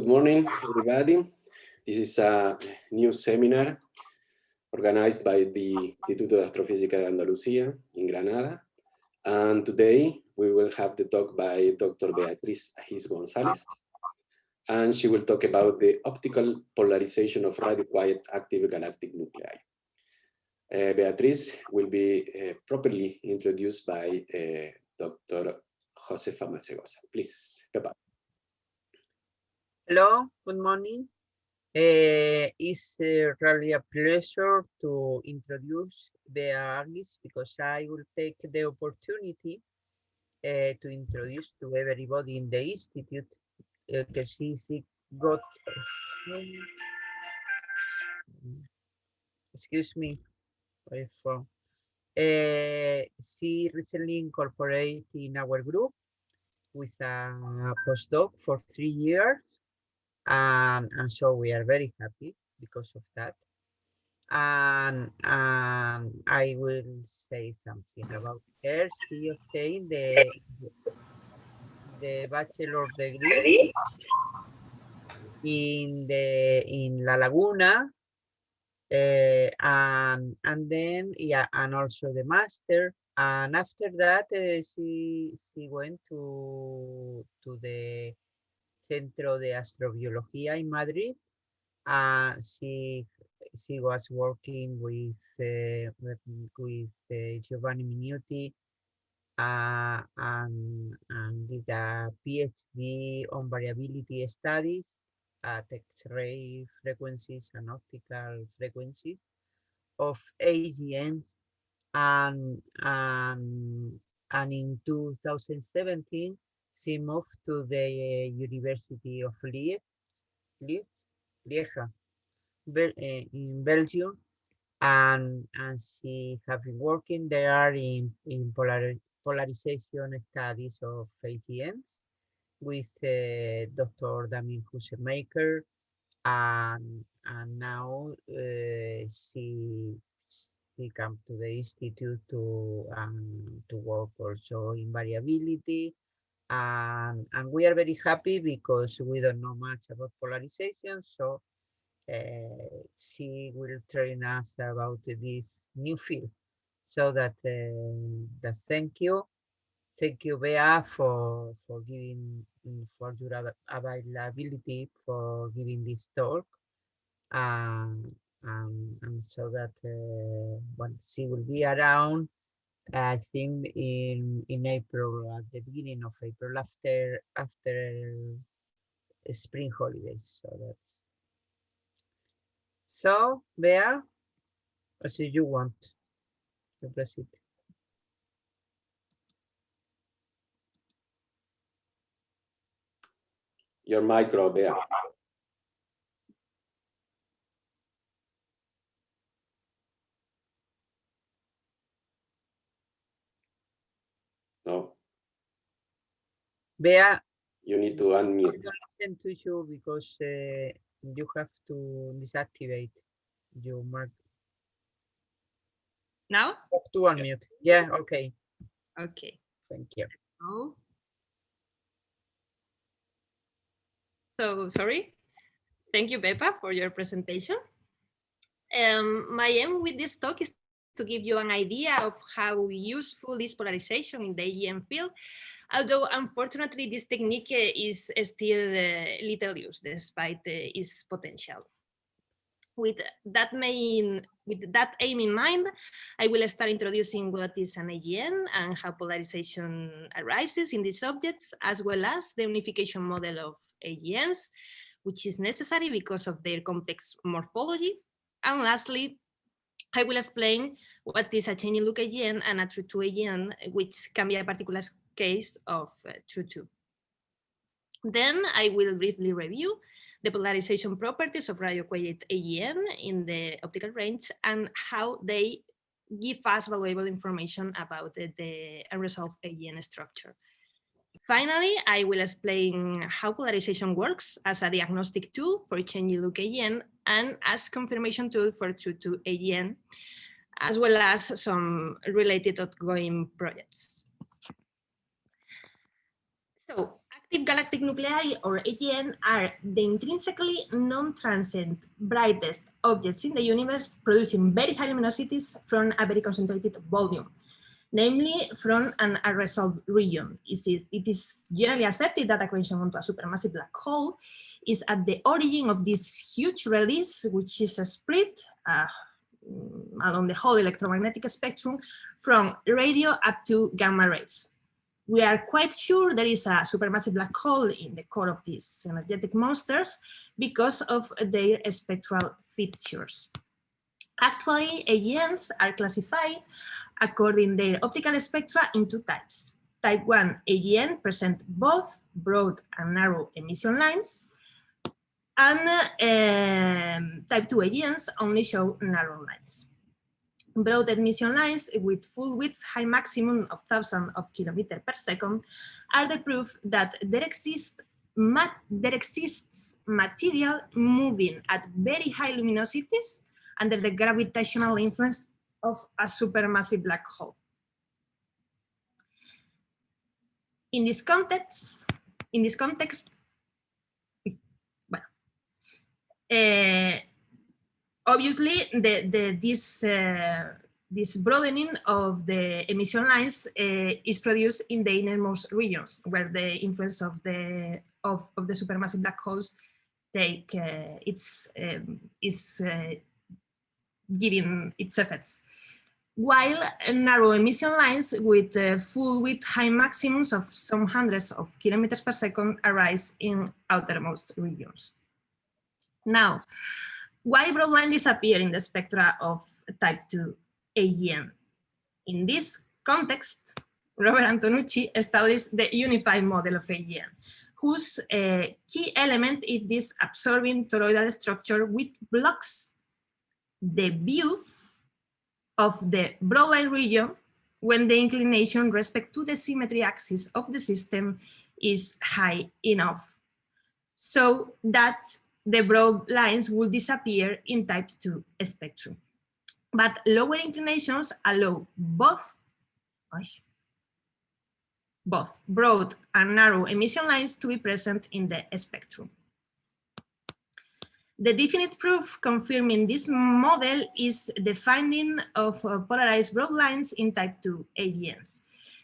good morning, everybody. This is a new seminar organized by the Instituto de Astrofísica de Andalucía in Granada. And today we will have the talk by Dr. Beatriz Agis González. And she will talk about the optical polarization of radio-quiet active galactic nuclei. Uh, Beatriz will be uh, properly introduced by uh, Dr. Josefa Masegosa. Please, goodbye. Hello, good morning. Uh, it's uh, really a pleasure to introduce Bea Agis because I will take the opportunity uh, to introduce to everybody in the institute because she, she got excuse me uh, she recently incorporated in our group with a postdoc for three years and, and so we are very happy because of that. And, and I will say something about her. She obtained the, the bachelor degree in the in La Laguna uh, and and then yeah and also the master. And after that uh, she she went to to the Centro de Astrobiología in Madrid. Uh, she she was working with uh, with uh, Giovanni Miniutti uh, and, and did a PhD on variability studies at X-ray frequencies and optical frequencies of AGNs and, and, and in 2017 she moved to the University of Liège, Lieja, Bel uh, in Belgium, and and she has been working there in in polar, polarization studies of AGNs with uh, Dr. Damien Hutsemékers, and and now uh, she she come to the institute to um, to work also in variability and, we are very happy because we don't know much about polarization. So uh, she will train us about this new field. So that, uh, that thank you. Thank you, Bea, for, for giving, for your availability for giving this talk. Um, um, and so that uh, when she will be around I think in in April, at the beginning of April, after after spring holidays. So that's so Bea, as you want to it. Your micro, Bea. No. Bea, you need to unmute. Listen to you because uh, you have to deactivate your mark. Now? to unmute. Yeah, okay. Okay. Thank you. Oh. So, sorry. Thank you, Bepa, for your presentation. Um, my aim with this talk is to give you an idea of how useful is polarization in the AGN field, although unfortunately this technique eh, is still uh, little used despite uh, its potential. With that main, with that aim in mind, I will start introducing what is an AGN and how polarization arises in these objects, as well as the unification model of AGNs, which is necessary because of their complex morphology. And lastly, I will explain what is a changing look AGN and a true 2 AGN, which can be a particular case of uh, true 2. Then I will briefly review the polarization properties of radio-quiet AGN in the optical range and how they give us valuable information about the, the unresolved AGN structure. Finally, I will explain how polarization works as a diagnostic tool for changing look AGN and as confirmation tool for true 2 AGN, as well as some related ongoing projects. So active galactic nuclei, or AGN, are the intrinsically non-transient brightest objects in the universe producing very high luminosities from a very concentrated volume, namely from an unresolved region. It is generally accepted that a onto a supermassive black hole is at the origin of this huge release, which is a spread uh, along the whole electromagnetic spectrum from radio up to gamma rays we are quite sure there is a supermassive black hole in the core of these energetic monsters because of their spectral features. Actually, AGNs are classified according their optical spectra into types. Type 1 AGN present both broad and narrow emission lines, and um, type 2 AGNs only show narrow lines broad emission lines with full widths high maximum of thousands of kilometers per second are the proof that there exists there exists material moving at very high luminosities under the gravitational influence of a supermassive black hole. In this context, in this context, well, uh, obviously, the, the, this, uh, this broadening of the emission lines uh, is produced in the innermost regions, where the influence of the of, of the supermassive black holes take uh, its um, is uh, giving its effects. While narrow emission lines with uh, full width high maximums of some hundreds of kilometers per second arise in outermost regions. Now, why broad broadline disappear in the spectra of type 2 AGN? In this context, Robert Antonucci established the unified model of AGN, whose uh, key element is this absorbing toroidal structure with blocks the view of the broadline region when the inclination respect to the symmetry axis of the system is high enough so that the broad lines will disappear in type 2 spectrum. But lower inclinations allow both, both broad and narrow emission lines to be present in the spectrum. The definite proof confirming this model is the finding of uh, polarized broad lines in type 2 AGNs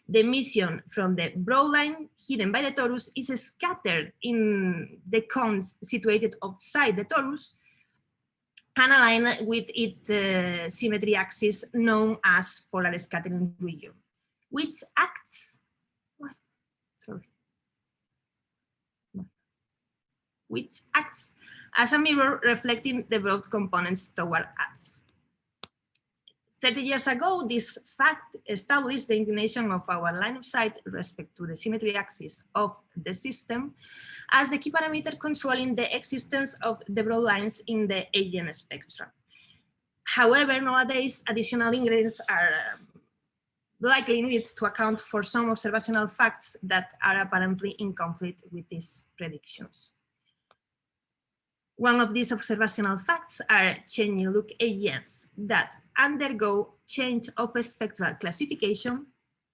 the emission from the broad line hidden by the torus is scattered in the cones situated outside the torus and aligned with its uh, symmetry axis known as polar scattering region, which acts, sorry, which acts as a mirror reflecting the broad components toward us. 30 years ago, this fact established the inclination of our line of sight respect to the symmetry axis of the system as the key parameter controlling the existence of the broad lines in the AGN spectra. However, nowadays, additional ingredients are um, likely needed to account for some observational facts that are apparently in conflict with these predictions. One of these observational facts are changing look AGNs that undergo change of spectral classification,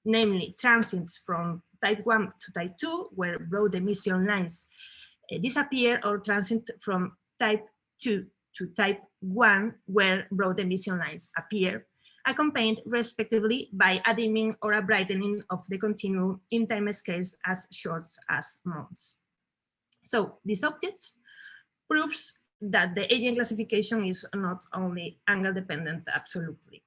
namely transients from type 1 to type 2, where broad emission lines uh, disappear, or transient from type 2 to type 1, where broad emission lines appear, accompanied respectively by a dimming or a brightening of the continuum in time scales as short as months. So these objects proves that the AGN classification is not only angle dependent absolutely.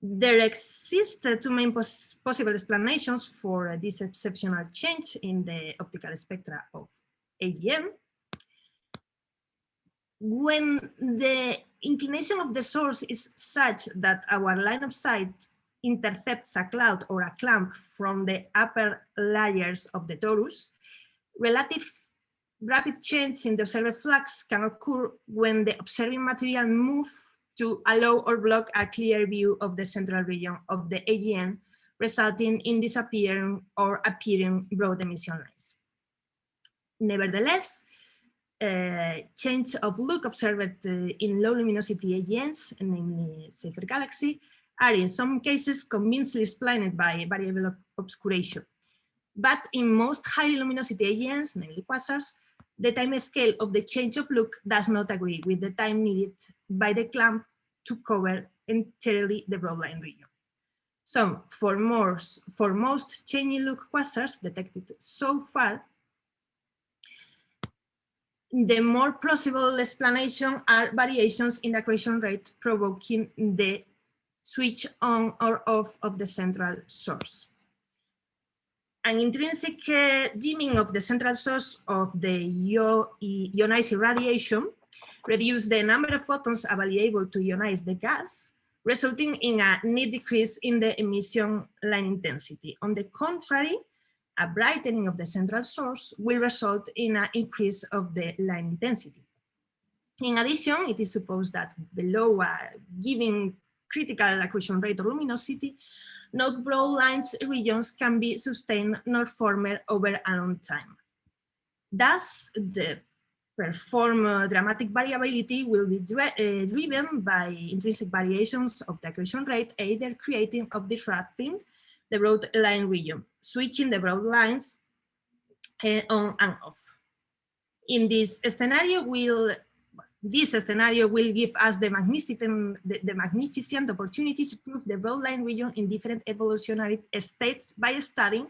There exist two main pos possible explanations for this exceptional change in the optical spectra of AGN. When the inclination of the source is such that our line of sight intercepts a cloud or a clump from the upper layers of the torus, relative rapid change in the observed flux can occur when the observing material moves to allow or block a clear view of the central region of the AGN, resulting in disappearing or appearing broad emission lines. Nevertheless, uh, change of look observed uh, in low luminosity AGNs, namely Seyfert Galaxy, are in some cases convincingly explained by variable obscuration. but in most high luminosity AGNs, namely quasars, the time scale of the change of look does not agree with the time needed by the clamp to cover entirely the broadline region. So for most, for most changing look quasars detected so far, the more plausible explanation are variations in the accretion rate provoking the switch on or off of the central source. An intrinsic uh, dimming of the central source of the ionizing radiation reduce the number of photons available to ionize the gas, resulting in a net decrease in the emission line intensity. On the contrary, a brightening of the central source will result in an increase of the line intensity. In addition, it is supposed that below a given critical accretion rate or luminosity, not broad lines regions can be sustained nor formed over a long time. Thus, the perform uh, dramatic variability will be dri uh, driven by intrinsic variations of the accretion rate, either creating or disrupting the broad line region, switching the broad lines uh, on and off. In this scenario, will this scenario will give us the magnificent, the, the magnificent opportunity to prove the broad line region in different evolutionary states by studying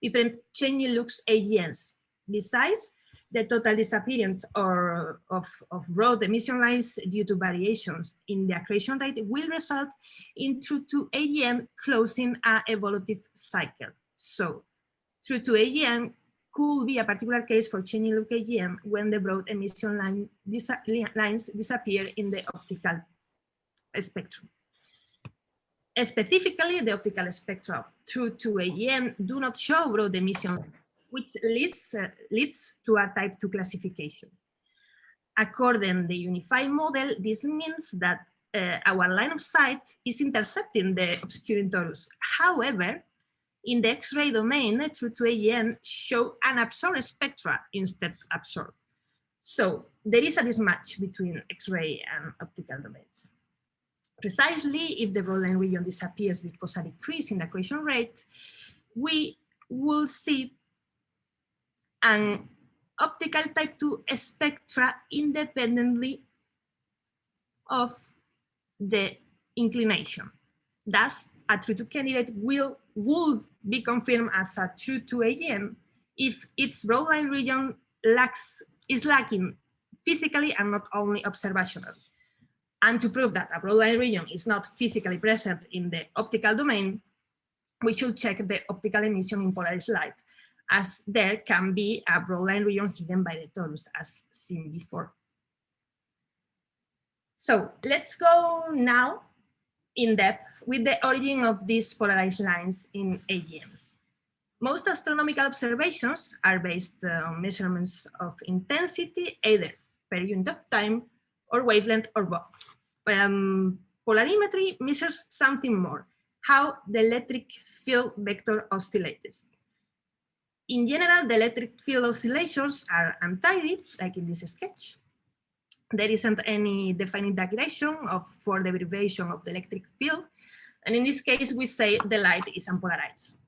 different changing looks AGNs. Besides, the total disappearance or of, of broad emission lines due to variations in the accretion rate will result in true 2 AGN closing a evolutive cycle. So true 2 AGN could be a particular case for changing AGN when the broad emission line dis lines disappear in the optical spectrum. Specifically, the optical spectra true 2 AGN do not show broad emission which leads, uh, leads to a type 2 classification. According to the unified model, this means that uh, our line of sight is intercepting the obscuring torus. However, in the X-ray domain, true 2 AGN show an unabsorbed spectra instead absorbed. So there is a mismatch between X-ray and optical domains. Precisely if the broadline region disappears because a decrease in the accretion rate, we will see an optical type 2 spectra independently of the inclination. Thus, a true 2 candidate will would be confirmed as a true 2 AGN if its broadline region lacks is lacking physically and not only observationally. And to prove that a broadline region is not physically present in the optical domain, we should check the optical emission in polarized light as there can be a broadline region hidden by the torus as seen before. So let's go now in depth with the origin of these polarized lines in AGN. Most astronomical observations are based on measurements of intensity, either per unit of time or wavelength or both. Um, polarimetry measures something more, how the electric field vector oscillates. In general, the electric field oscillations are untidy, like in this sketch. There isn't any definite direction of, for the vibration of the electric field. And in this case, we say the light is unpolarized.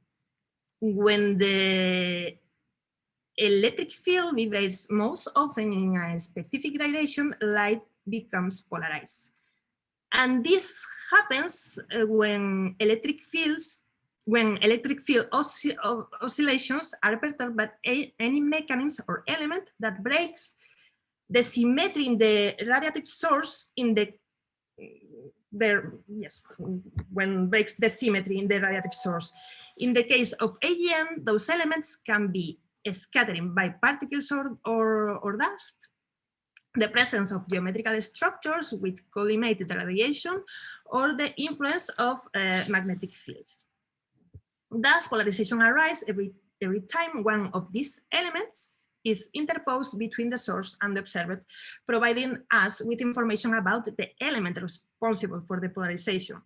When the electric field vibrates most often in a specific direction, light becomes polarized. And this happens uh, when electric fields when electric field oscill oscillations are perturbed by any mechanism or element that breaks the symmetry in the radiative source in the there yes when breaks the symmetry in the radiative source. In the case of AGN those elements can be scattering by particles or, or, or dust. The presence of geometrical structures with collimated radiation or the influence of uh, magnetic fields. Thus, polarization arises every, every time one of these elements is interposed between the source and the observer, providing us with information about the element responsible for the polarization,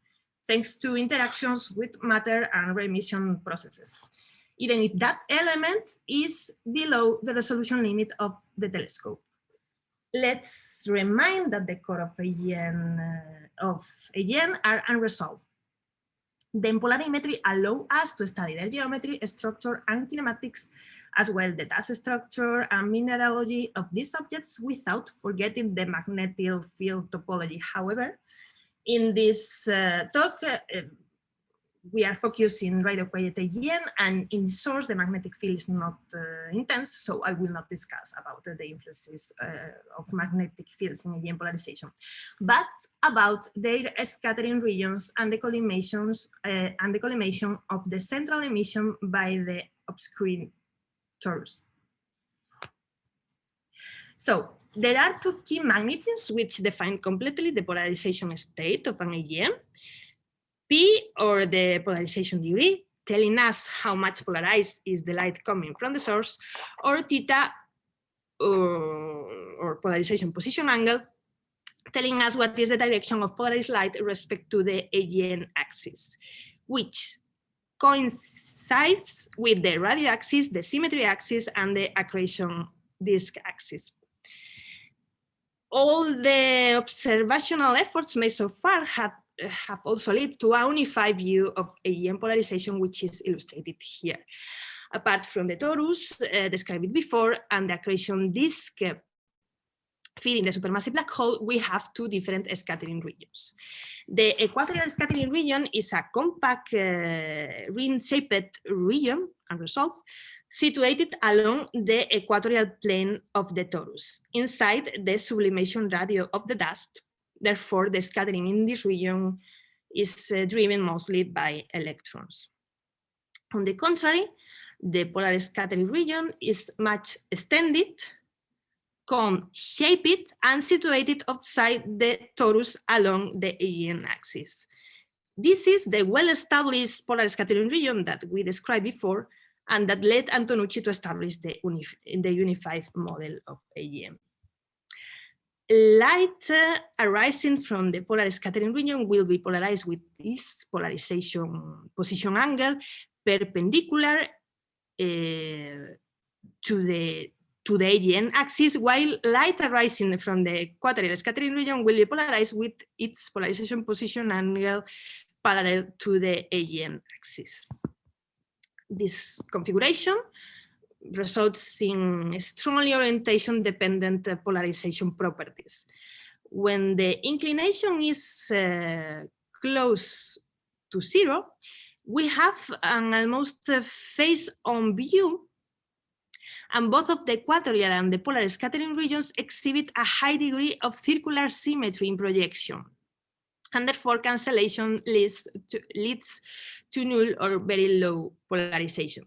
thanks to interactions with matter and remission processes, even if that element is below the resolution limit of the telescope. Let's remind that the core of AGN, uh, of AGN are unresolved Then polarimetry allow us to study their geometry, structure, and kinematics, as well the dust structure and mineralogy of these objects without forgetting the magnetic field topology. However, in this uh, talk, uh, we are focusing right away at AGN and in source the magnetic field is not uh, intense so I will not discuss about the influences uh, of magnetic fields in AGN polarization but about their scattering regions and the collimations uh, and the collimation of the central emission by the obscuring So there are two key magnitudes which define completely the polarization state of an AGN. P or the polarization degree, telling us how much polarized is the light coming from the source, or theta or, or polarization position angle, telling us what is the direction of polarized light respect to the AGN axis, which coincides with the radio axis, the symmetry axis, and the accretion disk axis. All the observational efforts made so far have have also led to a unified view of AGN polarization, which is illustrated here. Apart from the torus uh, described before and the accretion disk feeding the supermassive black hole, we have two different scattering regions. The equatorial scattering region is a compact uh, ring-shaped region, unresolved, situated along the equatorial plane of the torus, inside the sublimation radio of the dust, Therefore, the scattering in this region is uh, driven mostly by electrons. On the contrary, the polar scattering region is much extended, cone-shaped, it and situated outside the torus along the AGN axis. This is the well-established polar scattering region that we described before and that led Antonucci to establish the, the unified model of AGN light uh, arising from the polar scattering region will be polarized with this polarization position angle perpendicular uh, to the to the AGN axis, while light arising from the equatorial scattering region will be polarized with its polarization position angle parallel to the AGN axis. This configuration results in strongly orientation dependent uh, polarization properties. When the inclination is uh, close to zero, we have an almost uh, face-on view and both of the equatorial and the polar scattering regions exhibit a high degree of circular symmetry in projection. And therefore cancellation leads to, leads to null or very low polarization.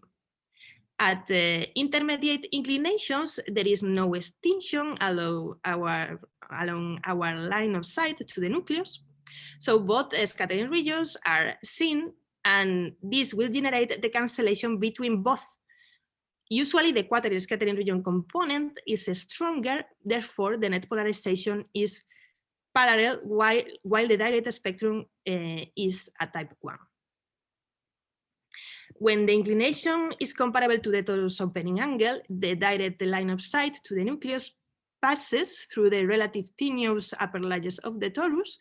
At the intermediate inclinations, there is no extinction along our, along our line of sight to the nucleus. So both scattering regions are seen and this will generate the cancellation between both. Usually the equatorial scattering region component is stronger, therefore the net polarization is parallel while, while the direct spectrum uh, is a type 1. When the inclination is comparable to the torus opening angle, the direct line of sight to the nucleus passes through the relative tenuous upper layers of the torus,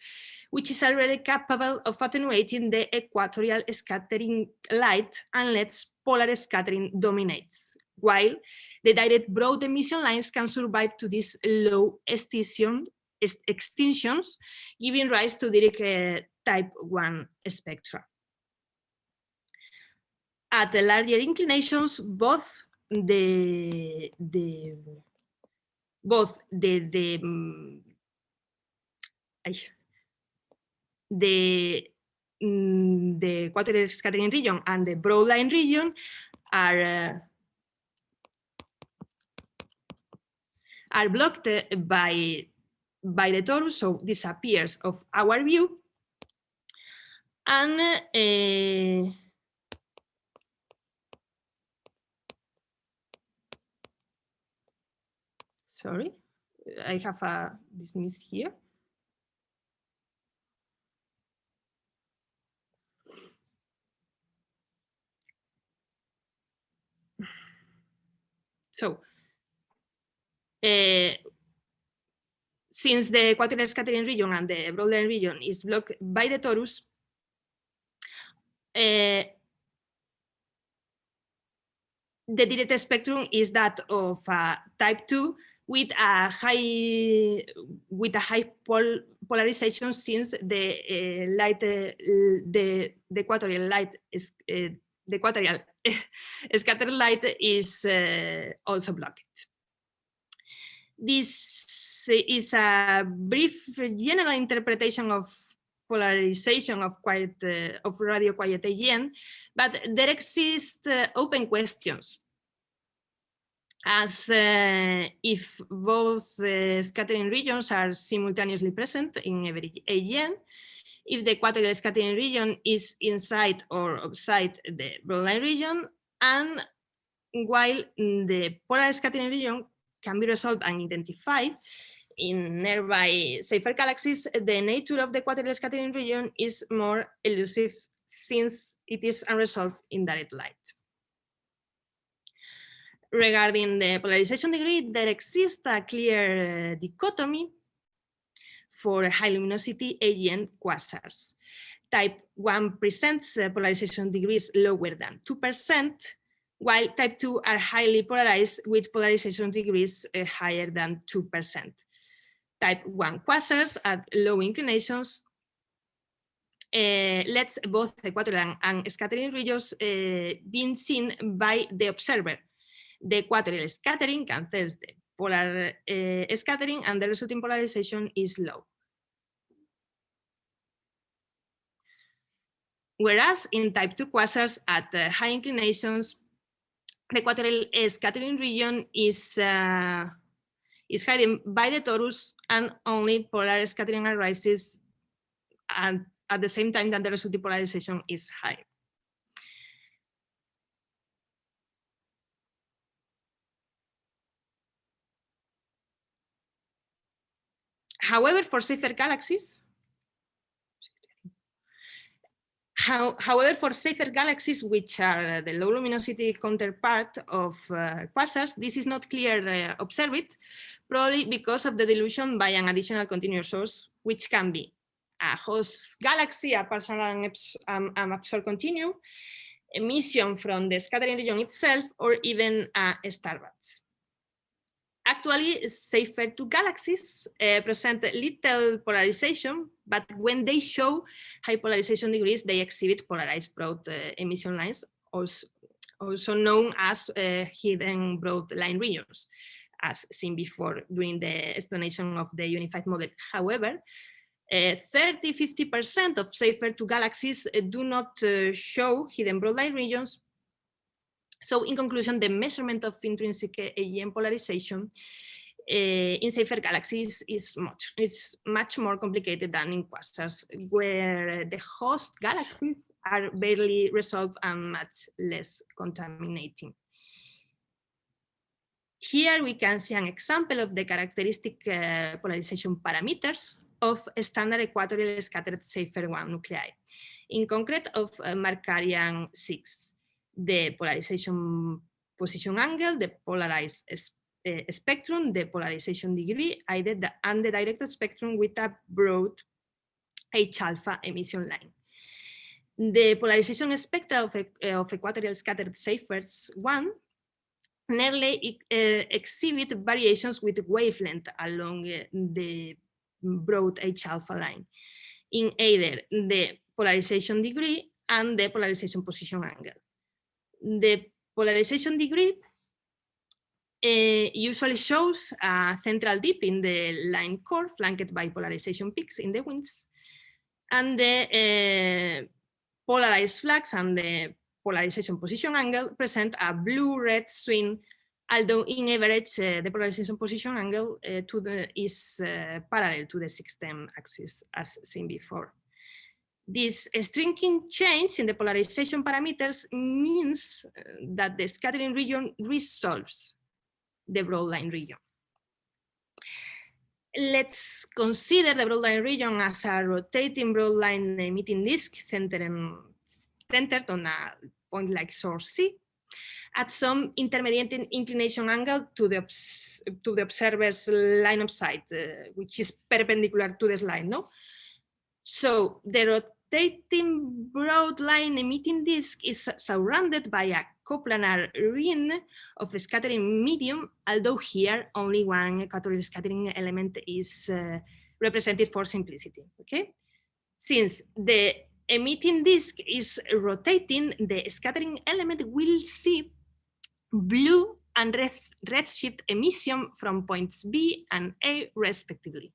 which is already capable of attenuating the equatorial scattering light and lets polar scattering dominates, while the direct broad emission lines can survive to these low extinction, extinctions, giving rise to direct uh, type 1 spectra. At the larger inclinations, both the the both the the um, the um, the equatorial scattering region and the broad line region are uh, are blocked by by the torus, so disappears of our view, and uh, sorry, I have a dismiss here. So, since the equatorial scattering region and the broadline region is blocked by the torus, uh, the direct spectrum is that of uh, type 2 with a high with a high pol polarization since the uh, light uh, the the equatorial light is the equatorial scattered light is also blocked. This is a brief general interpretation of polarization of quiet uh, of radio quiet AGN, but there exist uh, open questions. As uh, if both uh, scattering regions are simultaneously present in every AGN, if the equatorial scattering region is inside or outside the broadline region, and while the polar scattering region can be resolved and identified in nearby Seyfert galaxies, the nature of the equatorial scattering region is more elusive since it is unresolved in direct light regarding the polarization degree, there exists a clear uh, dichotomy for high luminosity AGN quasars. Type 1 presents uh, polarization degrees lower than 2%, while type 2 are highly polarized with polarization degrees uh, higher than 2%. Type 1 quasars at low inclinations uh, lets both equatorial and scattering regions uh, being seen by the observer the equatorial scattering cancels the polar uh, scattering and the resulting polarization is low. Whereas in type 2 quasars at uh, high inclinations, the equatorial scattering region is, uh, is hidden by the torus and only polar scattering arises and at the same time that the resulting polarization is high. However, for Seyfert galaxies, how, however, for Seyfert galaxies, which are the low luminosity counterpart of uh, quasars, this is not clear uh, observed, probably because of the dilution by an additional continuous source, which can be a host galaxy, a partial and um, absorb continuum, emission from the scattering region itself, or even a starburst. Actually, Seyfert 2 galaxies uh, present little polarization, but when they show high polarization degrees, they exhibit polarized broad uh, emission lines, also, also known as uh, hidden broad line regions, as seen before during the explanation of the unified model. However, 30-50% uh, of Seyfert 2 galaxies do not show hidden broad line regions, so in conclusion, the measurement of intrinsic AGN polarization uh, in Seyfert galaxies is much, is much more complicated than in quasars, where the host galaxies are barely resolved and much less contaminating. Here we can see an example of the characteristic uh, polarization parameters of standard equatorial scattered Seyfert 1 nuclei, in concrete of uh, Markarian 6 the polarization position angle, the polarized uh, spectrum, the polarization degree, the, and the directed spectrum with a broad H alpha emission line. The polarization spectra of, of equatorial scattered Seyferts 1 nearly uh, exhibit variations with wavelength along uh, the broad H alpha line in either the polarization degree and the polarization position angle the polarization degree uh, usually shows a central dip in the line core flanked by polarization peaks in the winds and the uh, polarized flux and the polarization position angle present a blue-red swing although in average uh, the polarization position angle to the, is parallel to the system axis as seen before. This stringing change in the polarization parameters means uh, that the scattering region resolves the broadline region. Let's consider the broadline region as a rotating broadline emitting disk centered, centered on a point like source C at some intermediate inclination angle to the, to the observer's line of sight, uh, which is perpendicular to the line. No? So the rotating broad line emitting disk is surrounded by a coplanar ring of scattering medium, although here only one equatorial scattering element is uh, represented for simplicity, okay? Since the emitting disk is rotating, the scattering element will see blue and red, redshift emission from points B and A respectively.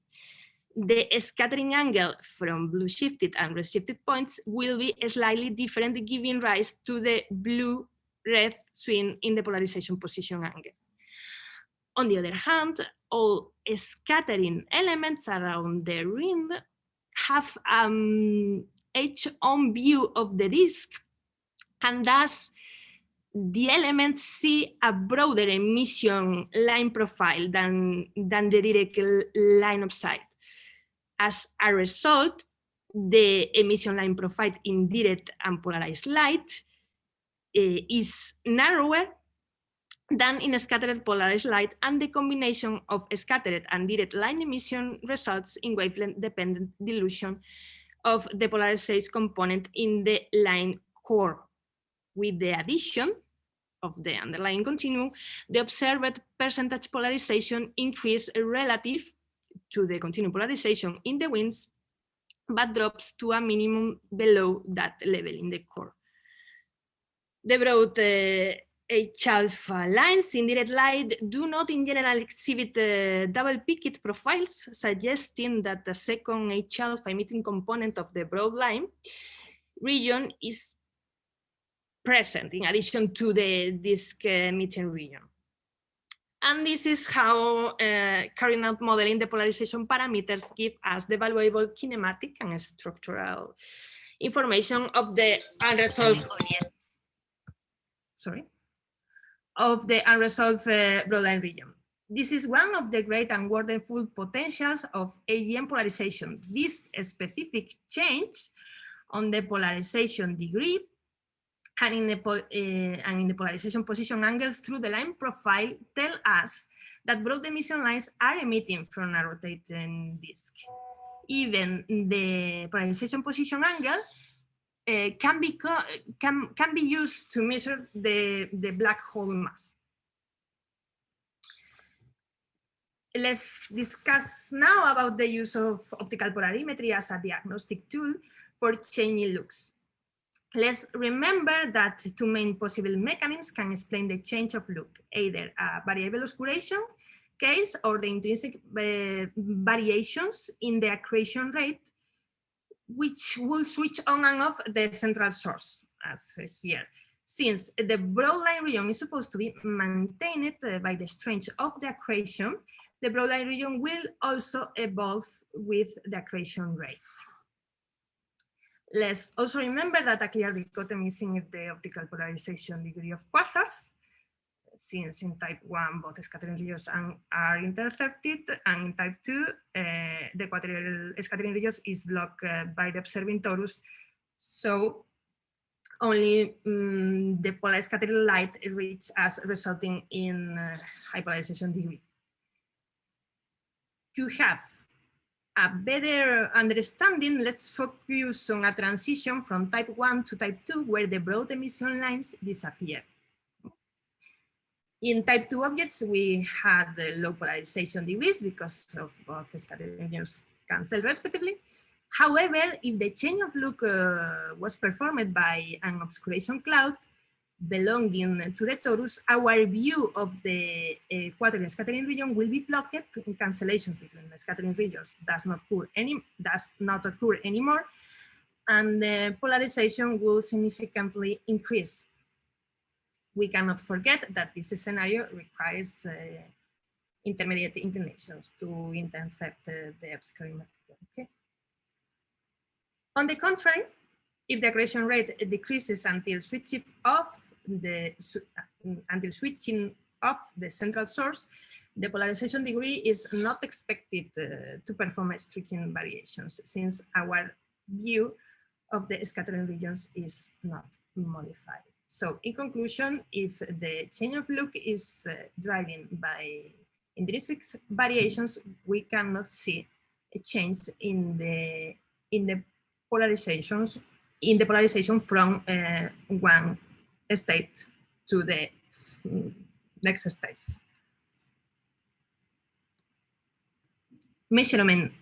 The scattering angle from blue shifted and red shifted points will be slightly different, giving rise to the blue-red swing in the polarization position angle. On the other hand, all scattering elements around the ring have um, edge-on view of the disk, and thus the elements see a broader emission line profile than, than the direct line of sight. As a result, the emission line profile in direct and polarized light uh, is narrower than in scattered polarized light and the combination of scattered and direct line emission results in wavelength dependent dilution of the polarization component in the line core. With the addition of the underlying continuum, the observed percentage polarization increase relative to the continuum polarization in the winds, but drops to a minimum below that level in the core. The broad uh, H-alpha lines in direct light do not in general exhibit uh, double-peaked profiles, suggesting that the second H-alpha emitting component of the broad line region is present in addition to the disk emitting region. And this is how uh, carrying out modeling the polarization parameters give us the valuable kinematic and structural information of the unresolved sorry of the unresolved uh, broadline region. This is one of the great and wonderful potentials of AGN polarization. This specific change on the polarization degree and in the, uh, and in the polarization position angle through the line profile tell us that broad emission lines are emitting from a rotating disk. Even the polarization position angle uh, can be can can be used to measure the the black hole mass. Let's discuss now about the use of optical polarimetry as a diagnostic tool for changing looks. Let's remember that two main possible mechanisms can explain the change of look, either a variable obscuration case or the intrinsic uh, variations in the accretion rate, which will switch on and off the central source, as here. Since the broadline region is supposed to be maintained uh, by the strength of the accretion, the broadline region will also evolve with the accretion rate. Let's also remember that a clear dichotomy is in the optical polarization degree of quasars, since in type 1 both scattering regions are intercepted, and in type 2 uh, the equatorial scattering regions is blocked uh, by the observing torus. So only um, the polar scattering light reaches us, resulting in uh, high polarization degree. To have a better understanding, let's focus on a transition from type 1 to type 2 where the broad emission lines disappear. In type 2 objects, we had the low polarization degrees because of both scattering regions cancel respectively. However, if the change of look uh, was performed by an obscuration cloud, belonging to the torus, our view of the equatorial scattering region will be blocked in cancellations between the scattering regions does not occur any does not occur anymore, and the polarization will significantly increase. We cannot forget that this scenario requires uh, intermediate inclinations to intercept uh, the obscuring material. Okay. On the contrary, if the accretion rate decreases until switching off the until switching off the central source, the polarization degree is not expected uh, to perform striking variations since our view of the scattering regions is not modified. So in conclusion, if the change of look is uh, driven by intrinsic variations, we cannot see a change in the in the polarizations in the polarization from uh, one state to the next state. Measurement,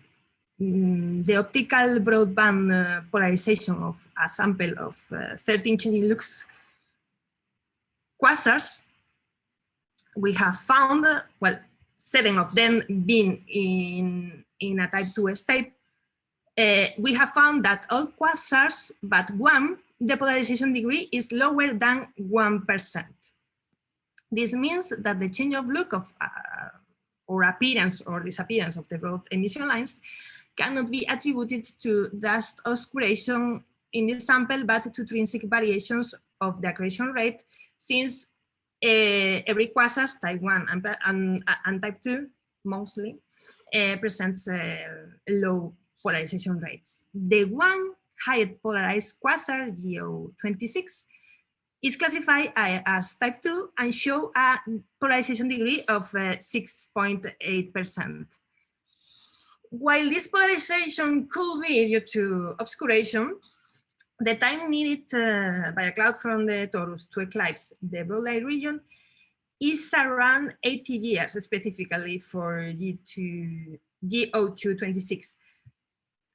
mm, the optical broadband uh, polarization of a sample of uh, 13 changing quasars, we have found, well, seven of them being in, in a type 2 state, uh, we have found that all quasars but one, the polarization degree is lower than 1%. This means that the change of look of uh, or appearance or disappearance of the broad emission lines cannot be attributed to dust oscuration in the sample, but to intrinsic variations of the accretion rate, since uh, every quasar, type 1 and, and, and type 2 mostly, uh, presents uh, low polarization rates. The one high polarized quasar, GO26, is classified as type 2 and show a polarization degree of 6.8%. While this polarization could be due to obscuration, the time needed uh, by a cloud from the torus to eclipse the broad light region is around 80 years, specifically for G2, GO226,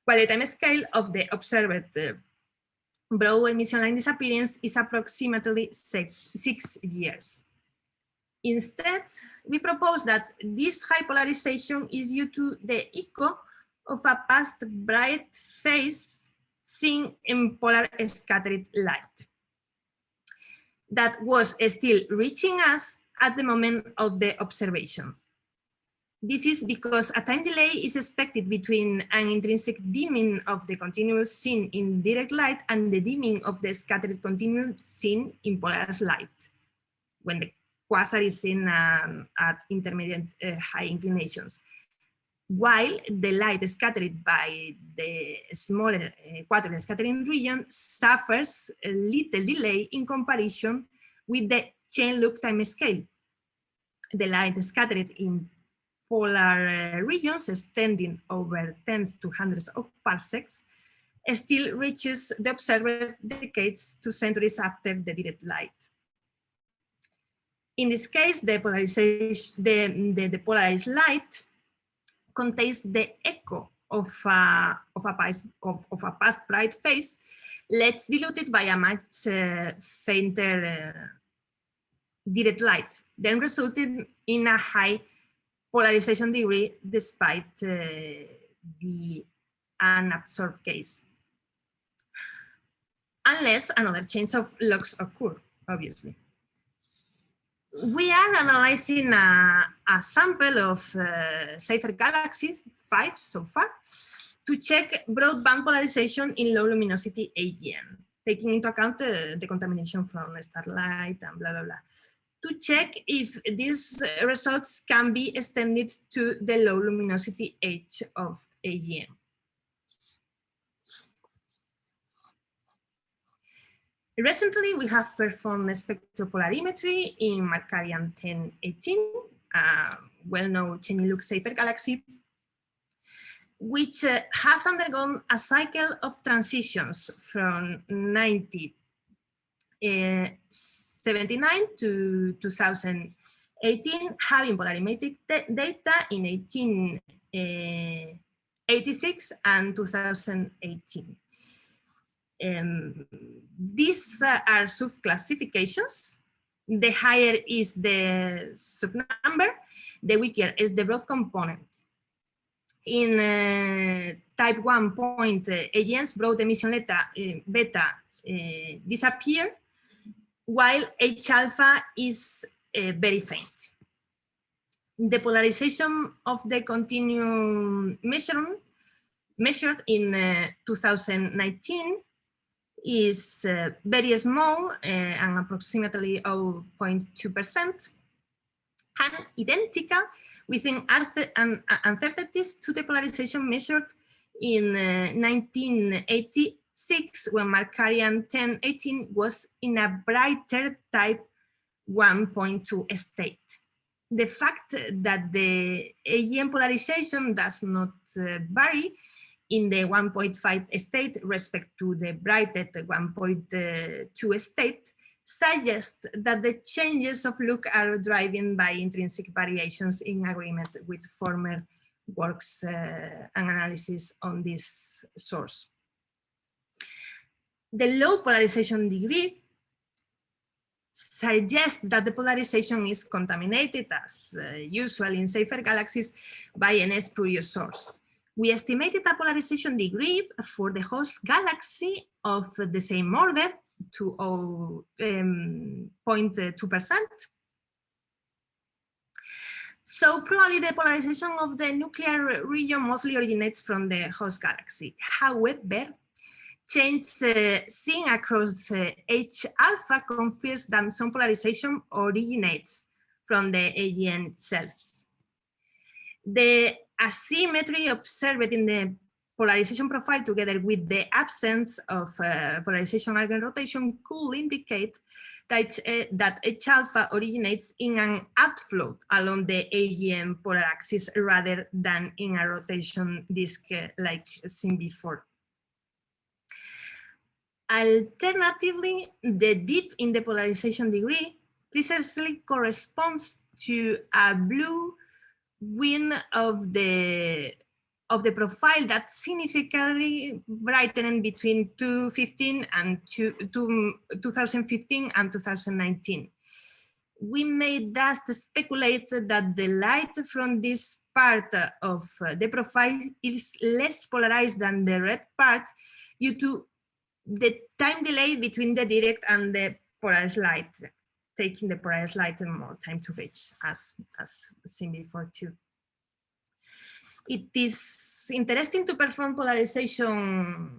while the time scale of the observed uh, broad emission line disappearance is approximately six, six years. Instead, we propose that this high polarization is due to the echo of a past bright phase seen in polar scattered light that was still reaching us at the moment of the observation. This is because a time delay is expected between an intrinsic dimming of the continuous seen in direct light and the dimming of the scattered continuous seen in polarized light, when the quasar is seen um, at intermediate uh, high inclinations. While the light scattered by the smaller uh, scattering region suffers a little delay in comparison with the chain look time scale. The light scattered in polar uh, regions extending over tens to hundreds of parsecs still reaches the observer decades to centuries after the direct light. In this case, the, the, the, the polarized light contains the echo of a, of a, past, of, of a past bright phase, less diluted by a much uh, fainter uh, direct light, then resulting in a high polarization degree despite uh, the unabsorbed case. Unless another change of lux occur, obviously. We are analyzing a, a sample of uh, galaxies, five so far, to check broadband polarization in low luminosity AGN, taking into account uh, the contamination from starlight and blah, blah, blah to check if these results can be extended to the low luminosity age of AGN. Recently, we have performed spectropolarimetry in Markarian 1018, a well-known changing look galaxy, which uh, has undergone a cycle of transitions from 90 uh, 79 to 2018, having polarimetric data in 1886 eh, and 2018. Um, these uh, are sub-classifications. The higher is the subnumber, the weaker is the broad component. In uh, type 1 point, uh, AGN's broad emission beta, beta disappear while H alpha is uh, very faint. The polarization of the continuum measured, measured in uh, 2019 is uh, very small uh, and approximately 0.2% and identical within uncertainties to the polarization measured in 1980 uh, 6 when Markarian 1018 was in a brighter type 1.2 state. The fact that the AGN polarization does not uh, vary in the 1.5 state respect to the brighted 1.2 state suggests that the changes of look are driven by intrinsic variations in agreement with former works uh, and analysis on this source. The low polarization degree suggests that the polarization is contaminated as uh, usual in Seyfert galaxies by an spurious source. We estimated a polarization degree for the host galaxy of the same order to 0.2%. Um, so probably the polarization of the nuclear region mostly originates from the host galaxy. However, change uh, seen across uh, H alpha confirms that some polarization originates from the AGN itself. The asymmetry observed in the polarization profile together with the absence of uh, polarization eigenrotation could indicate that, uh, that H alpha originates in an outflow along the AGN polar axis rather than in a rotation disk uh, like seen before. Alternatively, the dip in the polarization degree precisely corresponds to a blue wing of the of the profile that significantly brightened between 2015 and two, two, 2015 and 2019. We may thus speculate that the light from this part of uh, the profile is less polarized than the red part due to the time delay between the direct and the polarized light, taking the polarized light and more time to reach as, as seen before too. It is interesting to perform polarization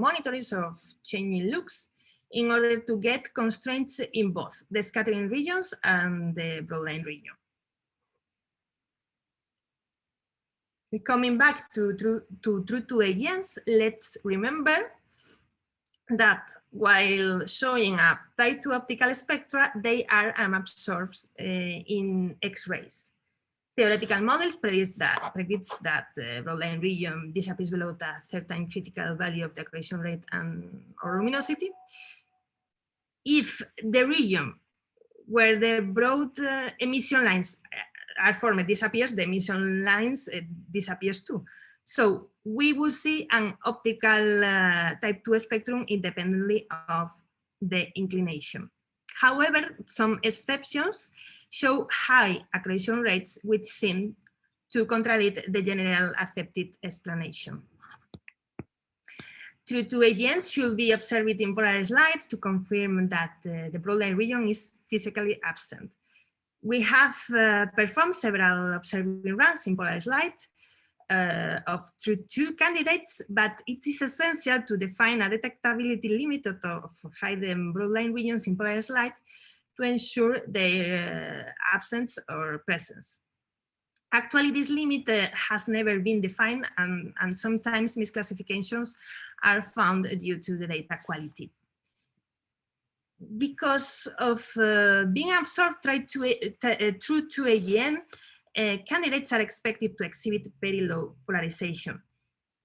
monitors of changing looks in order to get constraints in both the scattering regions and the broadline region. Coming back to, to, to true 2 AGNs, let's remember that while showing up type 2 optical spectra, they are absorbed uh, in X-rays. Theoretical models predict that, predicts that the broadline region disappears below a certain critical value of the accretion rate and or luminosity. If the region where the broad uh, emission lines are formed disappears, the emission lines uh, disappears too. So we will see an optical uh, type 2 spectrum independently of the inclination. However, some exceptions show high accretion rates which seem to contradict the general accepted explanation. True 2 AGNs should be observed in polarized light to confirm that uh, the broadline region is physically absent. We have uh, performed several observing runs in polarized light uh, of true 2 candidates, but it is essential to define a detectability limit of, hidden broadline regions in polarized light to ensure their uh, absence or presence. Actually, this limit uh, has never been defined and, and sometimes misclassifications are found due to the data quality. Because of uh, being absorbed tried to, uh, true 2 AGN, uh, candidates are expected to exhibit very low polarization.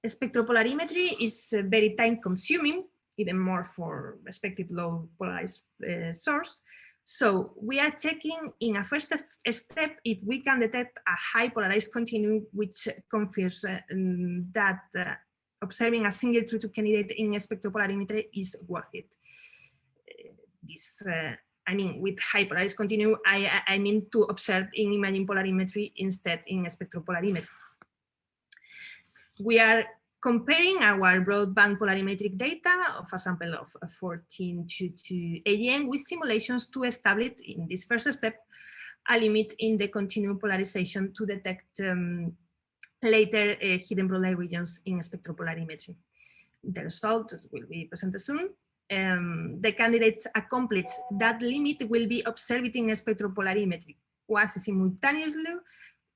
Spectropolarimetry is uh, very time consuming, even more for expected low polarized uh, source. So we are checking in a first step if we can detect a high polarized continuum, which confirms that observing a single true 2 candidate in spectropolarimetry is worth it. This I mean, with high continuum, I, I mean to observe in imaging polarimetry instead in spectropolarimetry. We are comparing our broadband polarimetric data of a sample of 14 to, to AGN with simulations to establish in this first step a limit in the continuum polarization to detect um, later uh, hidden broadline regions in spectropolarimetry. The result will be presented soon um, the candidates accomplish that limit will be observed in spectropolarimetry quasi simultaneously,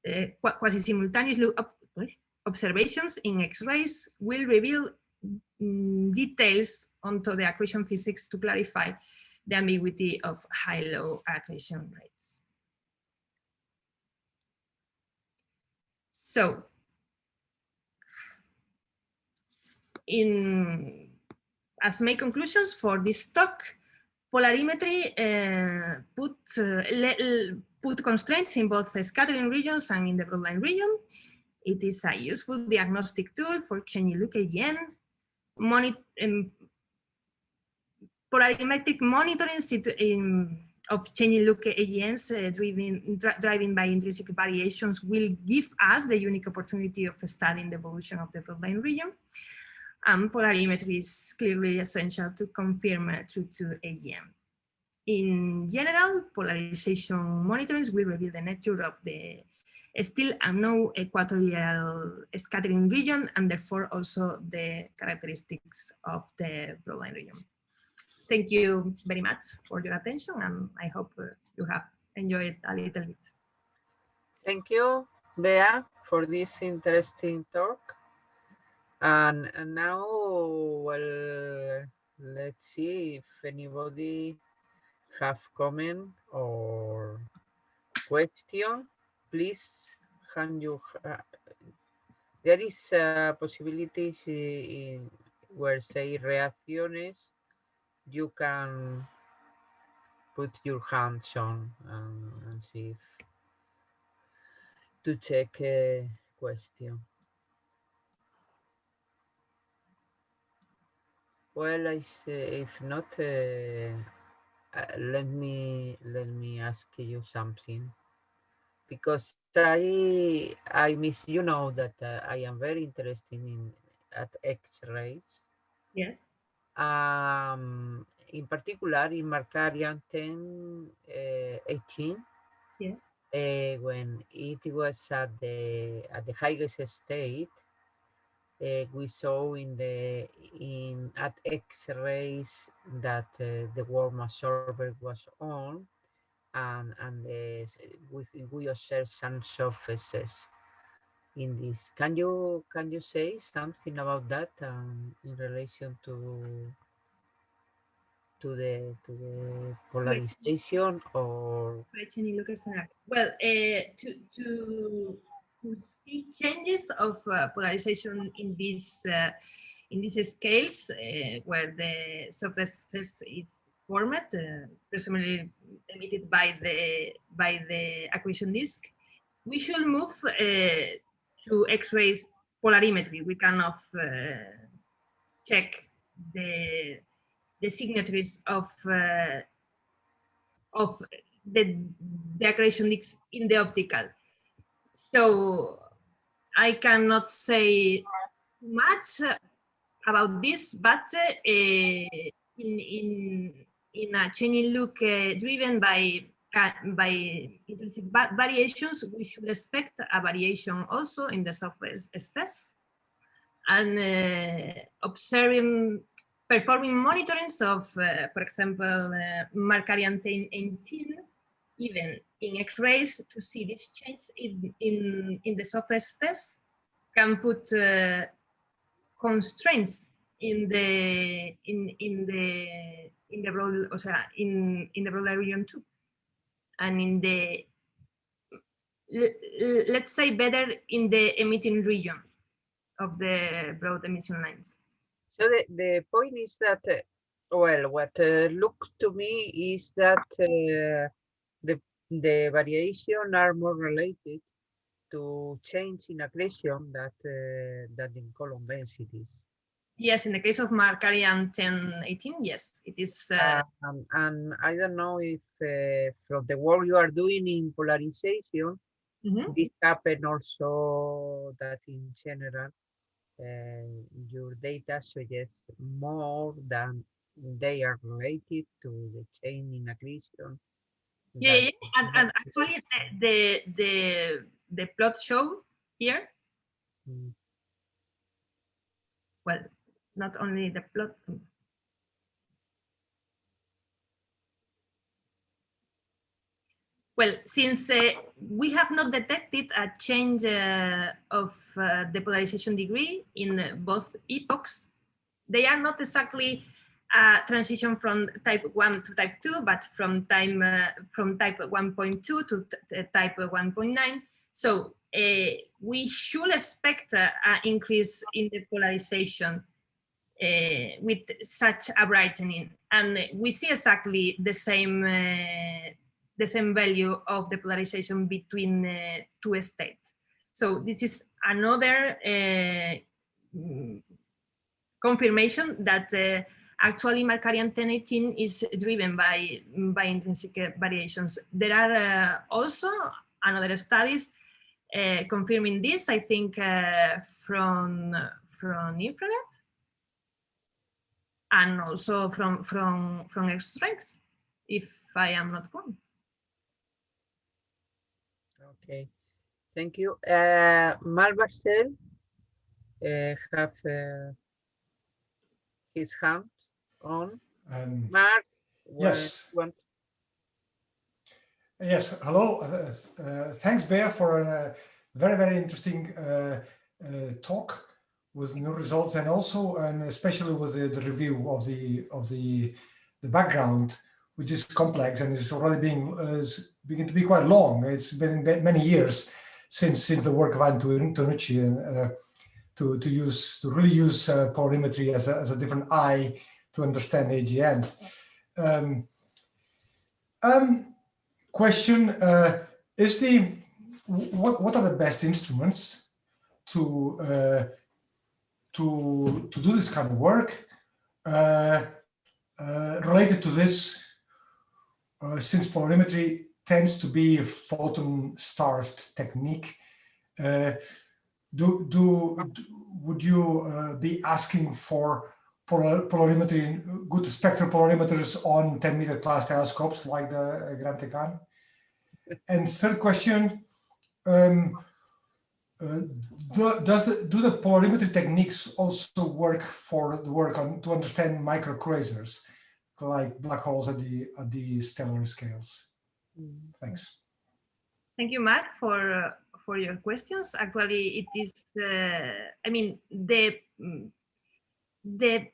uh, quasi simultaneously observations in X-rays will reveal mm, details onto the accretion physics to clarify the ambiguity of high-low accretion rates. So in as main conclusions for this talk, polarimetry uh, put uh, put constraints in both the scattering regions and in the broadline region. It is a useful diagnostic tool for changing look AGN. Moni um, polarimetric monitoring in, of changing look AGNs uh, driven, dri driving by intrinsic variations will give us the unique opportunity of studying the evolution of the broadline region. And polarimetry is clearly essential to confirm uh, true 2 AGN. In general, polarization monitoring will reveal the nature of the still unknown equatorial scattering region and therefore also the characteristics of the broadline region. Thank you very much for your attention and I hope uh, you have enjoyed a little bit. Thank you, Bea, for this interesting talk. And, and now, well, let's see if anybody have comment or question please can you uh, there is a possibility in, where say reacciones you can put your hands on um, and see if to check a question well i say if not uh, uh, let me let me ask you something because I I miss you know that uh, I am very interested in at X-rays. Yes. Um, in particular in Markarian 10, uh, 18. Yeah. Uh, when it was at the at the highest state, uh, we saw in the in at X-rays that uh, the warm absorber was on, and, and uh, we, we observe some surfaces in this. Can you can you say something about that um, in relation to to the to the polarization or well uh, to to to see changes of uh, polarization in these uh, in these scales uh, where the surface is format, uh, presumably emitted by the by the accretion disk, we should move uh, to X-ray polarimetry. We kind of uh, check the the signatures of of the, the accretion in the optical. So I cannot say much about this, but uh, in, in in a changing look uh, driven by uh, by intrinsic variations, we should expect a variation also in the software stress. And uh, observing, performing monitorings of, for example, uh, Markarian 18, even in X-rays to see this change in, in, in the software space can put uh, constraints in the in in the in the broad, o sea, in in the broader region too, and in the let's say better in the emitting region of the broad emission lines. So the, the point is that, uh, well, what uh, looks to me is that uh, the variation are more related to change in accretion that uh, that in column densities. Yes, in the case of Markarian 1018, yes, it is. Uh... Um, and I don't know if uh, from the work you are doing in polarization, mm -hmm. this happen also that in general, uh, your data suggests more than they are related to the chain in accretion. Yeah, yeah. And, and, actually the, the, the, the plot show here, mm. well, not only the plot. Well, since uh, we have not detected a change uh, of uh, the polarization degree in both epochs, they are not exactly a transition from type 1 to type 2, but from time uh, from type 1.2 to type 1.9. So uh, we should expect an increase in the polarization uh, with such a brightening. And we see exactly the same uh, the same value of the polarization between uh, two states. So this is another uh, confirmation that uh, actually Markarian 1018 is driven by, by intrinsic variations. There are uh, also another studies uh, confirming this, I think uh, from, from infrared and also from, from, from X-Strikes, if I am not wrong. Okay, thank you. Uh, Marc Balcells uh, have uh, his hand on. Um, Mark, yes. Yes, hello. Uh, uh, thanks, Bea, for a very, very interesting uh, uh, talk with new results and also and especially with the, the, review of the of the the background, which is complex and is already being is beginning to be quite long. It's been many years since since the work of Antonucci and to to use to really use polarimetry as a, as a different eye to understand AGNs. Um, um, question, uh, is the, what, what are the best instruments to, uh, to, to do this kind of work uh, uh related to this, uh, since polarimetry tends to be a photon-starved technique, uh, do, do, would you be asking for polarimetry, good spectral polarimeters on 10 meter class telescopes like the uh, Gran Tecan? And third question, um, uh, do, does the, do the polarimetry techniques also work for the work on to understand microquasars like black holes at the at the stellar scales? Thanks. Thank you, Mark, for uh, for your questions. Actually, it is, uh, I mean, the mm, the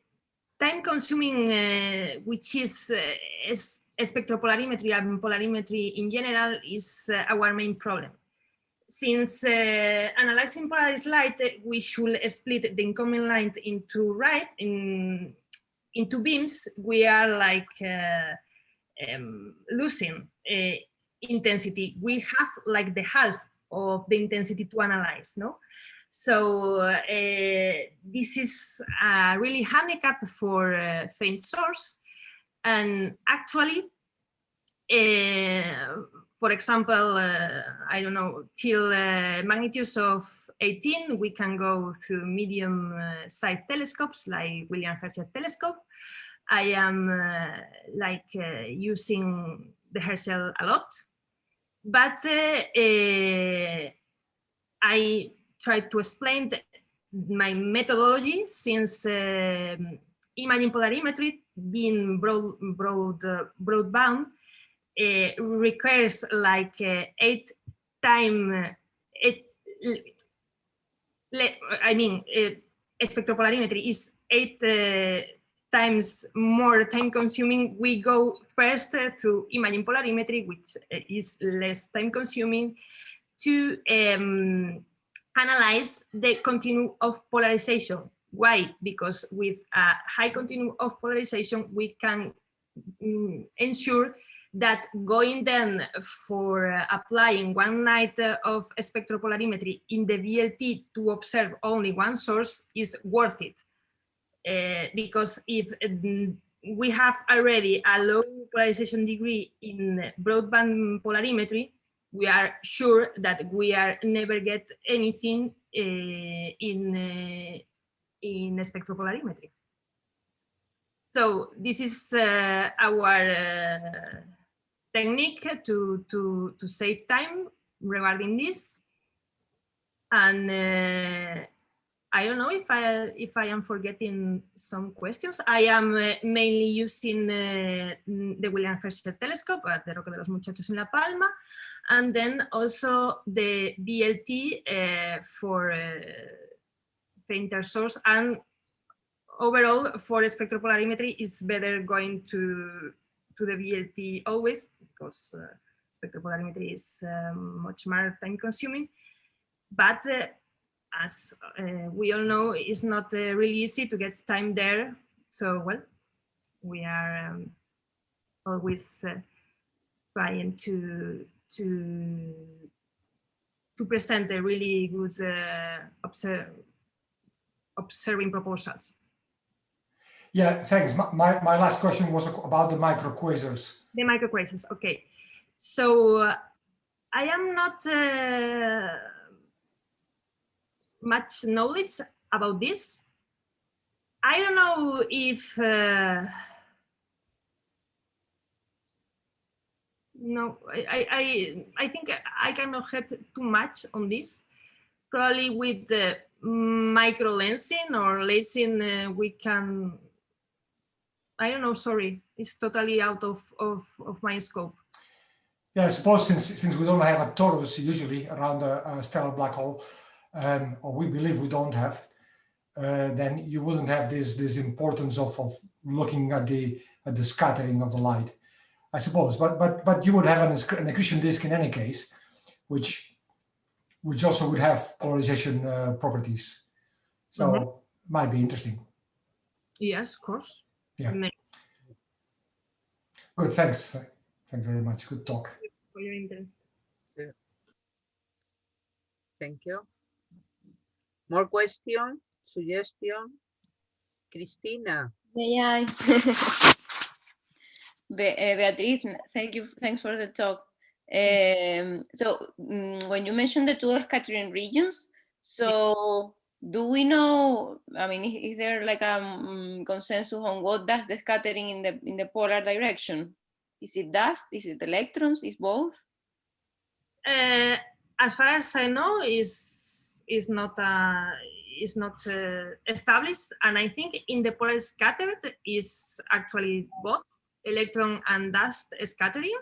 time consuming, uh, which is, uh, is spectropolarimetry and polarimetry in general is uh, our main problem. Since uh, analyzing polarized light, we should split the incoming light into right in into beams. We are like uh, um, losing uh, intensity. We have like the half of the intensity to analyze, no? So uh, this is a really handicap for uh, faint source. And actually, uh, for example, uh, I don't know, till uh, magnitudes of 18, we can go through medium uh, telescopes like William Herschel telescope. I am like using the Herschel a lot, but I try to explain the, my methodology since um, imaging polarimetry being broad, broad, uh, broadbound uh, requires like uh, eight time, eight, I mean, uh, spectropolarimetry is eight uh, times more time consuming. We go first uh, through imaging polarimetry, which is less time consuming to um, analyze the continuum of polarization. Why? Because with a high continuum of polarization, we can mm, ensure that going then for uh, applying one night uh, of spectropolarimetry in the VLT to observe only one source is worth it. Uh, because if mm, we have already a low polarization degree in broadband polarimetry, we are sure that we are never get anything uh, in uh, in spectropolarimetry. So this is uh, our technique to to to save time regarding this, and I don't know if I if I am forgetting some questions. I am mainly using the William Herschel telescope at the Roque de los Muchachos in La Palma, and then also the VLT uh, for uh, fainter source and overall for spectropolarimetry is better going to to the VLT always because uh, spectropolarimetry is um, much more time consuming but uh, as uh, we all know, it's not uh, really easy to get time there. So, well, we are um, always trying to to to present a really good uh, observe, observing proposals. Yeah, thanks. My, my, my last question was about the micro microquasars. The micro microquasars, okay. So uh, I am not uh, much knowledge about this. I don't know if no, I, I, I think I cannot help too much on this. Probably with the micro lensing or lensing, uh, we can, I don't know, sorry, it's totally out of, of, of my scope. Yeah, I suppose since, since we don't have a torus usually around a, a stellar black hole, um, or we believe we don't have, uh, then you wouldn't have this, this importance of, of looking at the, at the scattering of the light. I suppose, but but but you would have an, an accretion disk in any case, which which also would have polarization uh, properties. So mm -hmm. might be interesting. Yes, of course. Yeah. Good. Thanks. Thanks very much. Good talk. For your interest. Thank you. More question, suggestion? Cristina. May I? Be uh, Beatriz, thank you. Thanks for the talk. Um, so um, when you mentioned the two scattering regions, so do we know, I mean, is, is there like a um, consensus on what does the scattering in the in the polar direction? Is it dust? Is it electrons? Is both? Uh, as far as I know, is is not uh, is not uh, established, and I think in the polar scattered is actually both electron and dust scattering.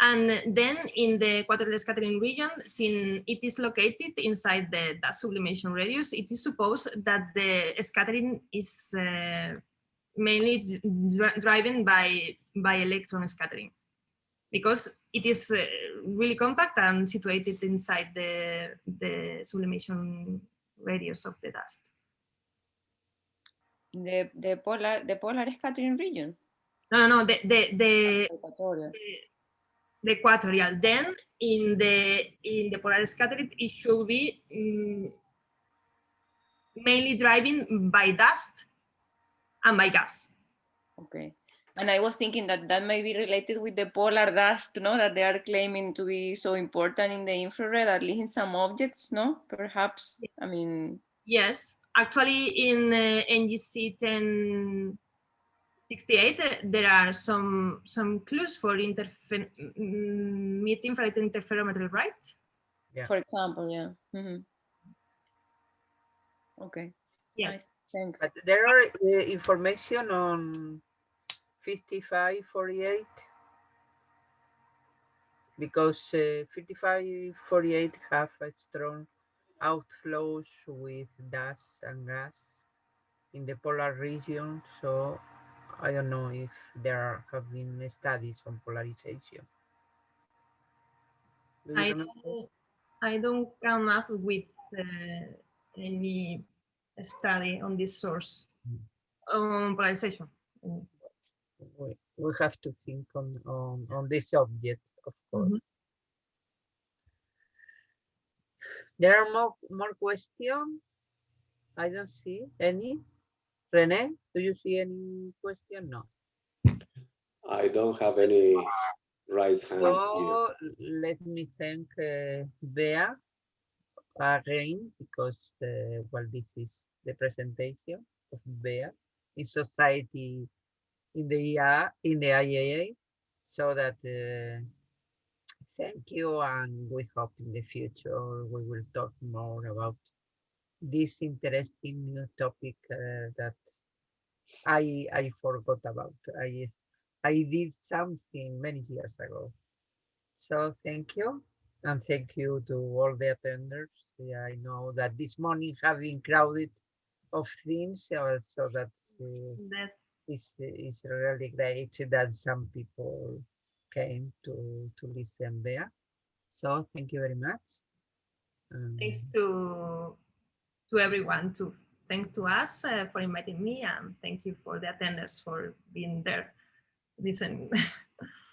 And then in the quadrupole scattering region, since it is located inside the dust sublimation radius, it is supposed that the scattering is uh, mainly driven by, by electron scattering because it is uh, really compact and situated inside the, the sublimation radius of the dust. The, the polar the polar scattering region? No, no, the the the, the, the equatorial. Then in the in the polar scattering, it should be um, mainly driving by dust and by gas. Okay. And I was thinking that that may be related with the polar dust, no, that they are claiming to be so important in the infrared, at least in some objects, no? Perhaps, I mean. Yes, actually in uh, NGC 10, 68, uh, there are some some clues for interfer mm, mid-infrared interferometry, right? Yeah. For example, yeah. Mm -hmm. Okay. Yes. Nice. Thanks. But there are uh, information on 5548 because uh, 5548 have a strong outflows with dust and gas in the polar region. So I don't know if there have been studies on polarization. Do I don't, I don't come up with uh, any study on this source on polarization. We, we have to think on, on, on this subject, of course. Mm -hmm. There are more, more questions? I don't see any. Rene, do you see any question? No. I don't have any raised hand so, here. let me thank uh, Bea again because uh, well this is the presentation of Bea in society in the IA, in the IAA so that uh, thank you and we hope in the future we will talk more about this interesting new topic uh, that I I forgot about. I I did something many years ago. So thank you. And thank you to all the attenders. Yeah, I know that this morning have been crowded of things, uh, so that uh, that is is really great that some people came to to listen there. So thank you very much. Um, Thanks to to everyone to thank to us uh, for inviting me and thank you for the attenders for being there listening.